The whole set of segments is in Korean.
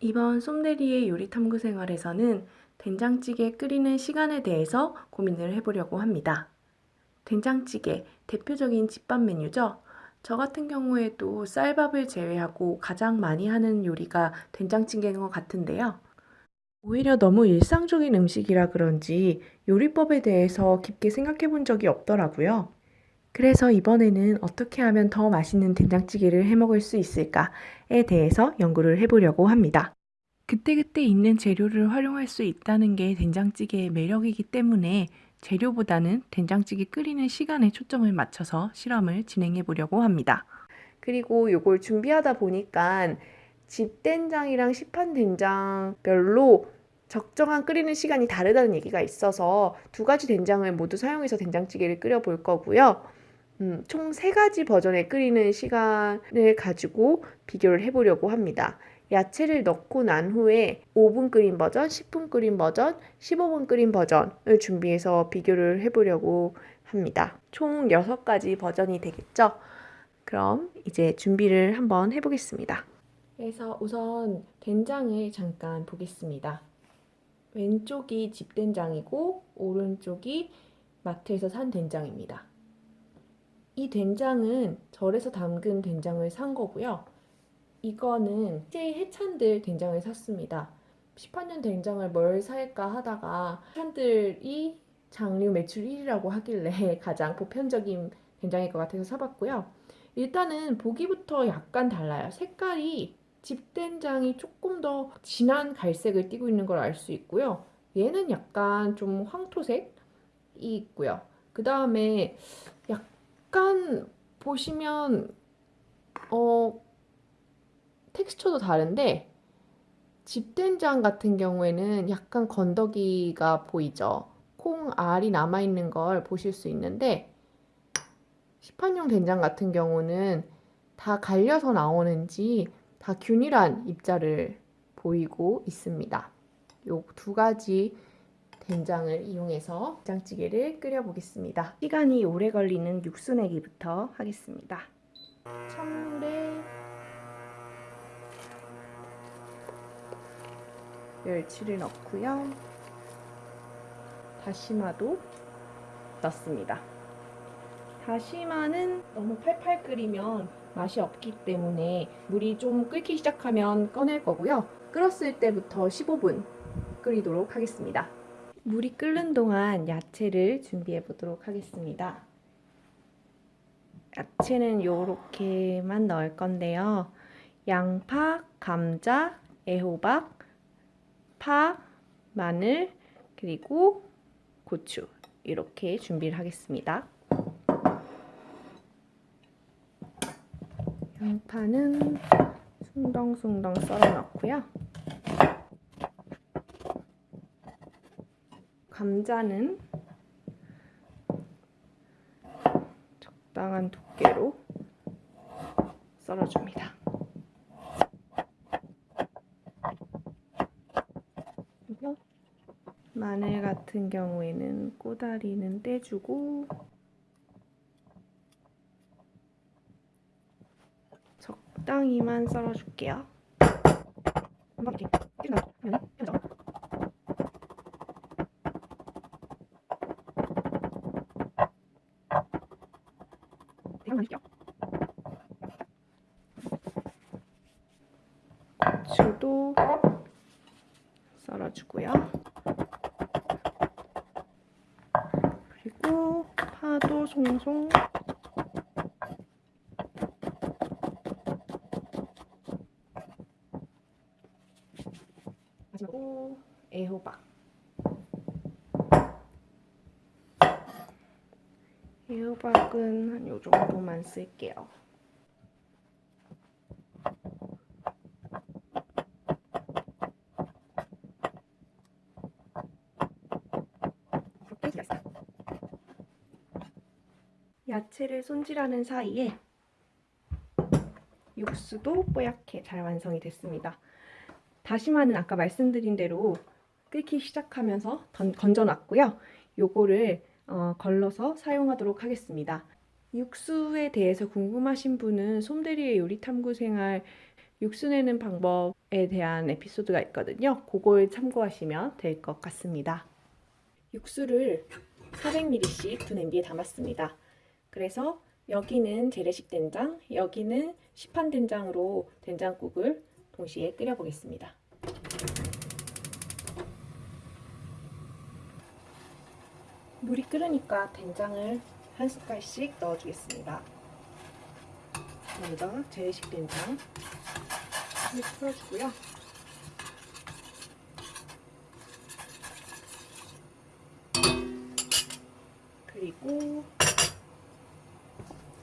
이번 솜대리의 요리 탐구 생활에서는 된장찌개 끓이는 시간에 대해서 고민을 해보려고 합니다. 된장찌개 대표적인 집밥 메뉴죠. 저 같은 경우에도 쌀밥을 제외하고 가장 많이 하는 요리가 된장찌개인 것 같은데요. 오히려 너무 일상적인 음식이라 그런지 요리법에 대해서 깊게 생각해 본 적이 없더라고요. 그래서 이번에는 어떻게 하면 더 맛있는 된장찌개를 해 먹을 수 있을까에 대해서 연구를 해보려고 합니다. 그때그때 있는 재료를 활용할 수 있다는 게 된장찌개의 매력이기 때문에 재료보다는 된장찌개 끓이는 시간에 초점을 맞춰서 실험을 진행해 보려고 합니다. 그리고 이걸 준비하다 보니까 집된장이랑 시판된장별로 적정한 끓이는 시간이 다르다는 얘기가 있어서 두 가지 된장을 모두 사용해서 된장찌개를 끓여 볼 거고요. 음, 총세 가지 버전의 끓이는 시간을 가지고 비교를 해보려고 합니다. 야채를 넣고 난 후에 5분 끓인 버전, 10분 끓인 버전, 15분 끓인 버전을 준비해서 비교를 해보려고 합니다. 총 6가지 버전이 되겠죠? 그럼 이제 준비를 한번 해보겠습니다. 그래서 우선 된장을 잠깐 보겠습니다. 왼쪽이 집된장이고 오른쪽이 마트에서 산 된장입니다. 이 된장은 절에서 담근 된장을 산 거고요. 이거는 제 해찬들 된장을 샀습니다. 18년 된장을 뭘 살까 하다가 해찬들이 장류 매출 1위라고 하길래 가장 보편적인 된장일 것 같아서 사봤고요. 일단은 보기부터 약간 달라요. 색깔이 집된장이 조금 더 진한 갈색을 띠고 있는 걸 알 수 있고요. 얘는 약간 좀 황토색이 있고요. 그 다음에 약간 보시면 어 텍스처도 다른데 집된장 같은 경우에는 약간 건더기가 보이죠. 콩 알이 남아있는 걸 보실 수 있는데 시판용 된장 같은 경우는 다 갈려서 나오는지 다 균일한 입자를 보이고 있습니다. 요 두 가지 된장을 이용해서 된장찌개를 끓여 보겠습니다. 시간이 오래 걸리는 육수 내기부터 하겠습니다. 찬물에 멸치를 넣고요. 다시마도 넣습니다. 다시마는 너무 팔팔 끓이면 맛이 없기 때문에 물이 좀 끓기 시작하면 꺼낼 거고요. 끓었을 때부터 15분 끓이도록 하겠습니다. 물이 끓는 동안 야채를 준비해 보도록 하겠습니다. 야채는 이렇게만 넣을 건데요. 양파, 감자, 애호박, 파, 마늘, 그리고 고추 이렇게 준비를 하겠습니다. 양파는 숭덩숭덩 썰어 넣고요. 감자는 적당한 두께로 썰어줍니다. 마늘 같은 경우에는 꼬다리는 떼주고 적당히만 썰어줄게요. 한번 이렇게 면 편정. 대만 할게요. 고추도 썰어주고요. 그리고 파도 송송 마지막으로 애호박 애 호박은 한 요 정도만 쓸게요. 이렇게 잘했어요. 야채를 손질하는 사이에 육수도 뽀얗게 잘 완성이 됐습니다. 다시마는 아까 말씀드린 대로 끓기 시작하면서 던, 건져놨고요. 요거를 어, 걸러서 사용하도록 하겠습니다. 육수에 대해서 궁금하신 분은 솜대리의 요리 탐구 생활 육수 내는 방법에 대한 에피소드가 있거든요. 그걸 참고하시면 될 것 같습니다. 육수를 400ml씩 두 냄비에 담았습니다. 그래서 여기는 재래식 된장, 여기는 시판 된장으로 된장국을 동시에 끓여 보겠습니다. 물이 끓으니까 된장을 한 숟갈씩 넣어주겠습니다. 먼저 재래식 된장 을 풀어주고요. 그리고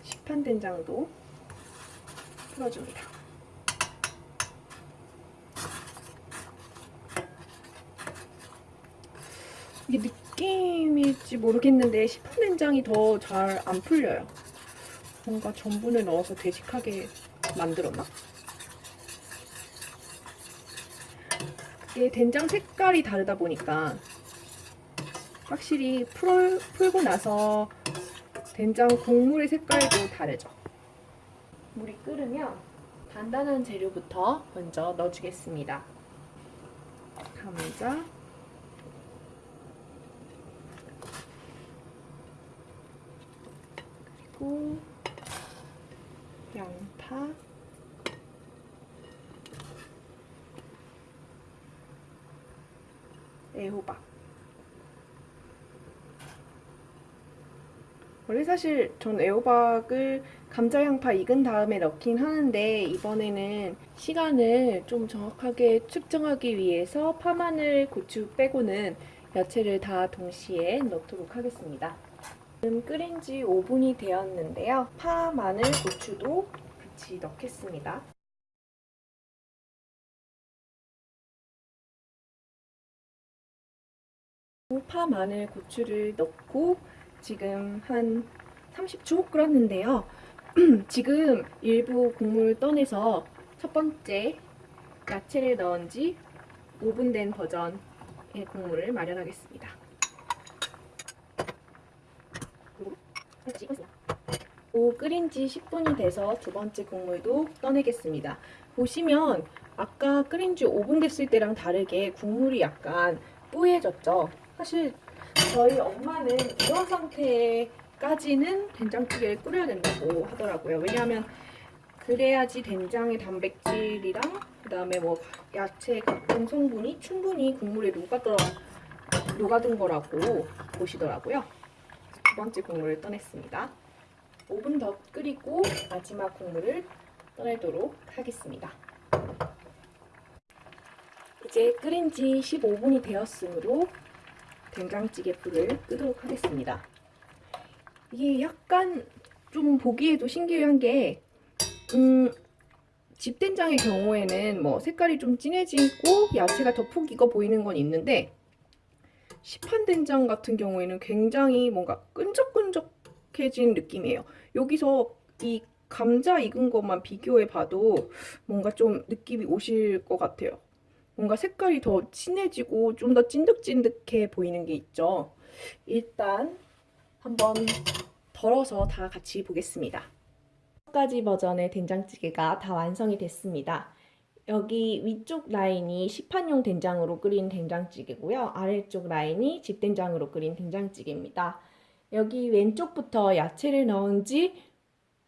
시판 된장도 풀어줍니다. 이게 느낌일지 모르겠는데 시판 된장이 더 잘 안 풀려요. 뭔가 전분을 넣어서 되직하게 만들었나? 이게 된장 색깔이 다르다 보니까 확실히 풀, 풀고 나서 된장 국물의 색깔도 다르죠. 물이 끓으면 단단한 재료부터 먼저 넣어주겠습니다. 감자, 그리고 양파, 애호박. 원래 사실 전 애호박을 감자 양파 익은 다음에 넣긴 하는데 이번에는 시간을 좀 정확하게 측정하기 위해서 파, 마늘, 고추 빼고는 야채를 다 동시에 넣도록 하겠습니다. 지금 끓인 지 5분이 되었는데요. 파, 마늘, 고추도 같이 넣겠습니다. 파, 마늘, 고추를 넣고 지금 한 30초 끓었는데요. 지금 일부 국물 떠내서 첫 번째 야채를 넣은 지 5분 된 버전의 국물을 마련하겠습니다. 오, 끓인 지 10분이 돼서 두 번째 국물도 떠내겠습니다. 보시면 아까 끓인 지 5분 됐을 때랑 다르게 국물이 약간 뿌얘졌죠? 사실 저희 엄마는 이런 상태까지는 된장찌개를 끓여야 된다고 하더라고요. 왜냐하면 그래야지 된장의 단백질이랑 그 다음에 뭐 야채 각종 성분이 충분히 국물에 녹아들어, 녹아든 거라고 보시더라고요. 두 번째 국물을 떠냈습니다. 5분 더 끓이고 마지막 국물을 떠내도록 하겠습니다. 이제 끓인 지 15분이 되었으므로 된장찌개 불을 끄도록 하겠습니다. 이게 약간 좀 보기에도 신기한 게 음, 집된장의 경우에는 뭐 색깔이 좀 진해지고 야채가 더 푹 익어 보이는 건 있는데 시판 된장 같은 경우에는 굉장히 뭔가 끈적끈적해진 느낌이에요. 여기서 이 감자 익은 것만 비교해 봐도 뭔가 좀 느낌이 오실 것 같아요. 뭔가 색깔이 더 진해지고 좀 더 찐득찐득해 보이는 게 있죠. 일단 한번 덜어서 다 같이 보겠습니다. 첫 가지 버전의 된장찌개가 다 완성이 됐습니다. 여기 위쪽 라인이 시판용 된장으로 끓인 된장찌개고요. 아래쪽 라인이 집된장으로 끓인 된장찌개입니다. 여기 왼쪽부터 야채를 넣은 지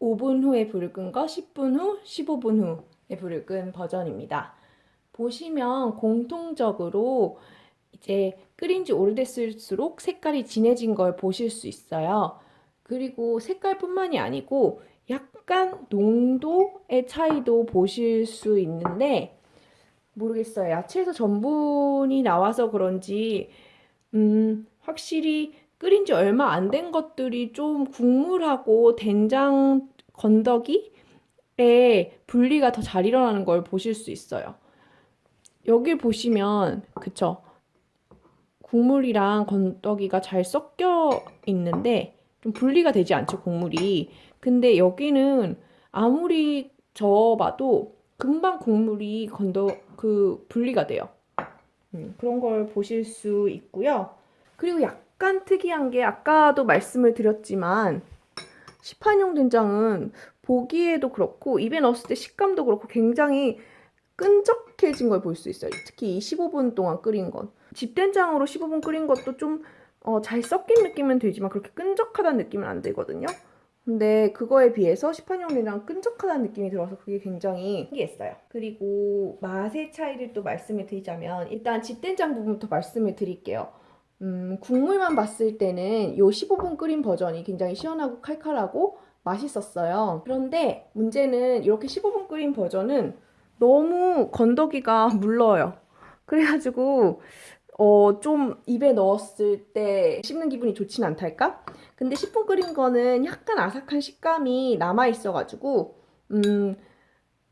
5분 후에 불을 끈 거, 10분 후, 15분 후에 불을 끈 버전입니다. 보시면 공통적으로 이제 끓인 지 오래됐을수록 색깔이 진해진 걸 보실 수 있어요. 그리고 색깔뿐만이 아니고 약간 농도의 차이도 보실 수 있는데 모르겠어요. 야채에서 전분이 나와서 그런지 음, 확실히 끓인 지 얼마 안 된 것들이 좀 국물하고 된장 건더기에 분리가 더 잘 일어나는 걸 보실 수 있어요. 여기 보시면 그쵸 국물이랑 건더기가 잘 섞여 있는데 좀 분리가 되지 않죠 국물이 근데 여기는 아무리 저어봐도 금방 국물이 건더 그 분리가 돼요 음, 그런 걸 보실 수 있고요 그리고 약간 특이한 게 아까도 말씀을 드렸지만 시판용 된장은 보기에도 그렇고 입에 넣었을 때 식감도 그렇고 굉장히 끈적해진 걸 볼 수 있어요. 특히 이 15분 동안 끓인 건. 집된장으로 15분 끓인 것도 좀 어, 잘 섞인 느낌은 되지만 그렇게 끈적하다는 느낌은 안 들거든요. 근데 그거에 비해서 시판용 된장 끈적하다는 느낌이 들어서 그게 굉장히 신기했어요. 그리고 맛의 차이를 또 말씀을 드리자면 일단 집된장 부분부터 말씀을 드릴게요. 음, 국물만 봤을 때는 요 15분 끓인 버전이 굉장히 시원하고 칼칼하고 맛있었어요. 그런데 문제는 이렇게 15분 끓인 버전은 너무 건더기가 물러요. 그래가지고 어, 좀 입에 넣었을 때 씹는 기분이 좋진 않달까? 근데 10분 끓인 거는 약간 아삭한 식감이 남아있어가지고 음,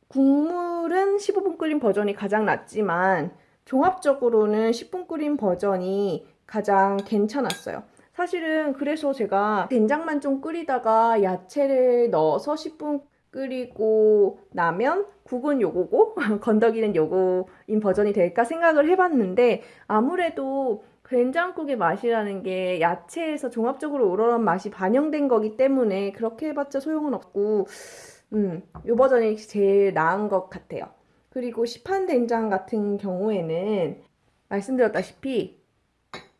국물은 15분 끓인 버전이 가장 낫지만 종합적으로는 10분 끓인 버전이 가장 괜찮았어요. 사실은 그래서 제가 된장만 좀 끓이다가 야채를 넣어서 10분 끓이고 나면 국은 요거고 건더기는 요거인 버전이 될까 생각을 해봤는데 아무래도 된장국의 맛이라는 게 야채에서 종합적으로 우러난 맛이 반영된 거기 때문에 그렇게 해봤자 소용은 없고 음, 요 버전이 제일 나은 것 같아요. 그리고 시판 된장 같은 경우에는 말씀드렸다시피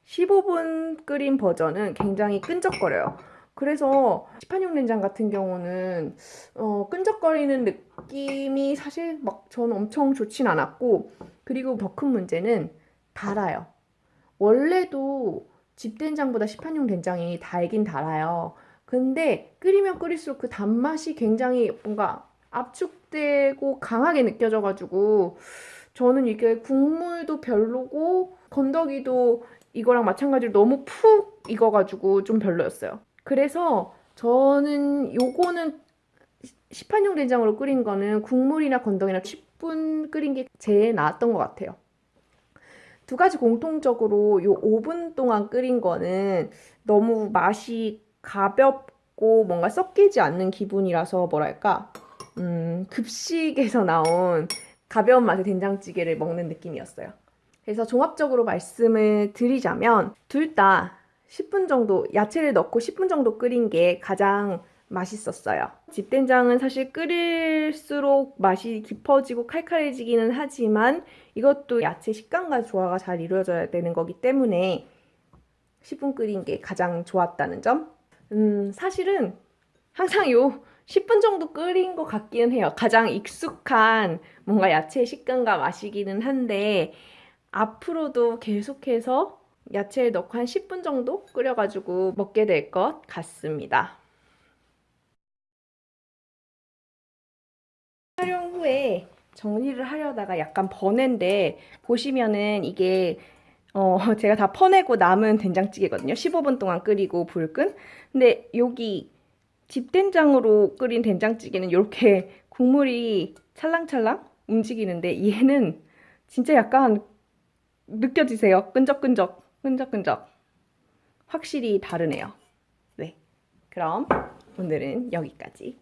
15분 끓인 버전은 굉장히 끈적거려요. 그래서 시판용 된장 같은 경우는 어, 끈적거리는 느낌이 사실 막 저는 엄청 좋진 않았고 그리고 더 큰 문제는 달아요. 원래도 집된장보다 시판용 된장이 달긴 달아요. 근데 끓이면 끓일수록 그 단맛이 굉장히 뭔가 압축되고 강하게 느껴져가지고 저는 이게 국물도 별로고 건더기도 이거랑 마찬가지로 너무 푹 익어가지고 좀 별로였어요. 그래서 저는 요거는 시판용 된장으로 끓인 거는 국물이나 건더기나 10분 끓인 게 제일 나았던 것 같아요. 두 가지 공통적으로 요 5분 동안 끓인 거는 너무 맛이 가볍고 뭔가 섞이지 않는 기분이라서 뭐랄까 음, 급식에서 나온 가벼운 맛의 된장찌개를 먹는 느낌이었어요. 그래서 종합적으로 말씀을 드리자면 둘 다 10분 정도 야채를 넣고 10분 정도 끓인 게 가장 맛있었어요. 집된장은 사실 끓일수록 맛이 깊어지고 칼칼해지기는 하지만 이것도 야채 식감과 조화가 잘 이루어져야 되는 거기 때문에 10분 끓인 게 가장 좋았다는 점. 음, 사실은 항상 요 10분 정도 끓인 것 같기는 해요. 가장 익숙한 뭔가 야채 식감과 맛이기는 한데 앞으로도 계속해서 야채에 넣고 한 10분 정도 끓여가지고 먹게 될 것 같습니다. 촬영 후에 정리를 하려다가 약간 버는데 보시면은 이게 어 제가 다 퍼내고 남은 된장찌개거든요. 15분 동안 끓이고 불 끈. 근데 여기 집된장으로 끓인 된장찌개는 이렇게 국물이 찰랑찰랑 움직이는데 얘는 진짜 약간 느껴지세요? 끈적끈적. 끈적끈적 확실히 다르네요. 네, 그럼 오늘은 여기까지.